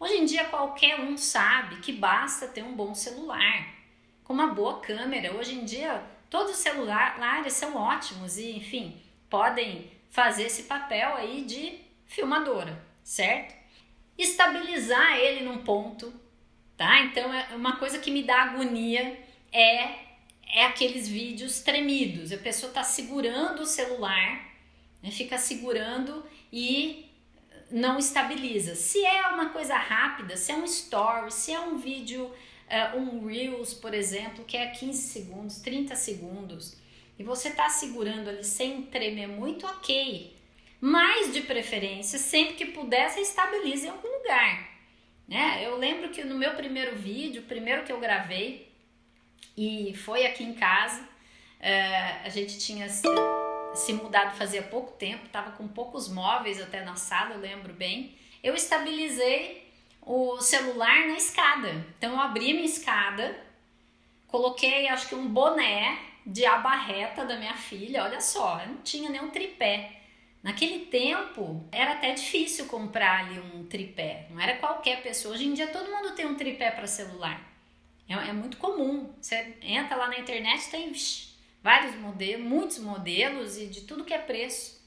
Hoje em dia qualquer um sabe que basta ter um bom celular, com uma boa câmera. Hoje em dia todos os celulares são ótimos e, enfim, podem fazer esse papel aí de filmadora, certo? Estabilizar ele num ponto, tá? Então é uma coisa que me dá agonia é é aqueles vídeos tremidos. A pessoa está segurando o celular, né, fica segurando e não estabiliza. Se é uma coisa rápida, se é um story, se é um vídeo, uh, um Reels, por exemplo, que é 15 segundos, 30 segundos, e você está segurando ali sem tremer muito, ok. Mas de preferência, sempre que puder, você estabiliza em algum lugar. Né? Eu lembro que no meu primeiro vídeo, o primeiro que eu gravei, e foi aqui em casa. Uh, a gente tinha se mudado fazia pouco tempo, estava com poucos móveis até na sala, eu lembro bem. Eu estabilizei o celular na escada. Então eu abri minha escada, coloquei acho que um boné de aba reta da minha filha, olha só, não tinha nenhum tripé. Naquele tempo era até difícil comprar ali um tripé, não era qualquer pessoa. Hoje em dia todo mundo tem um tripé para celular. É, é, muito comum. Você entra lá na internet, tem vários modelos, muitos modelos e de tudo que é preço.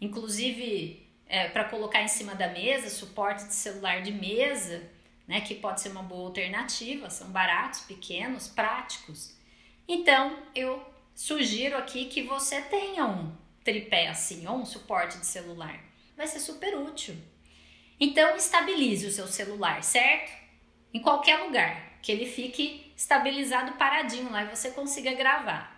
Inclusive é, para colocar em cima da mesa, suporte de celular de mesa, né, que pode ser uma boa alternativa, são baratos, pequenos, práticos. Então, eu sugiro aqui que você tenha um tripé assim, ou um suporte de celular. Vai ser super útil. Então, estabilize o seu celular, certo? Em qualquer lugar que ele fique estabilizado paradinho lá e você consiga gravar.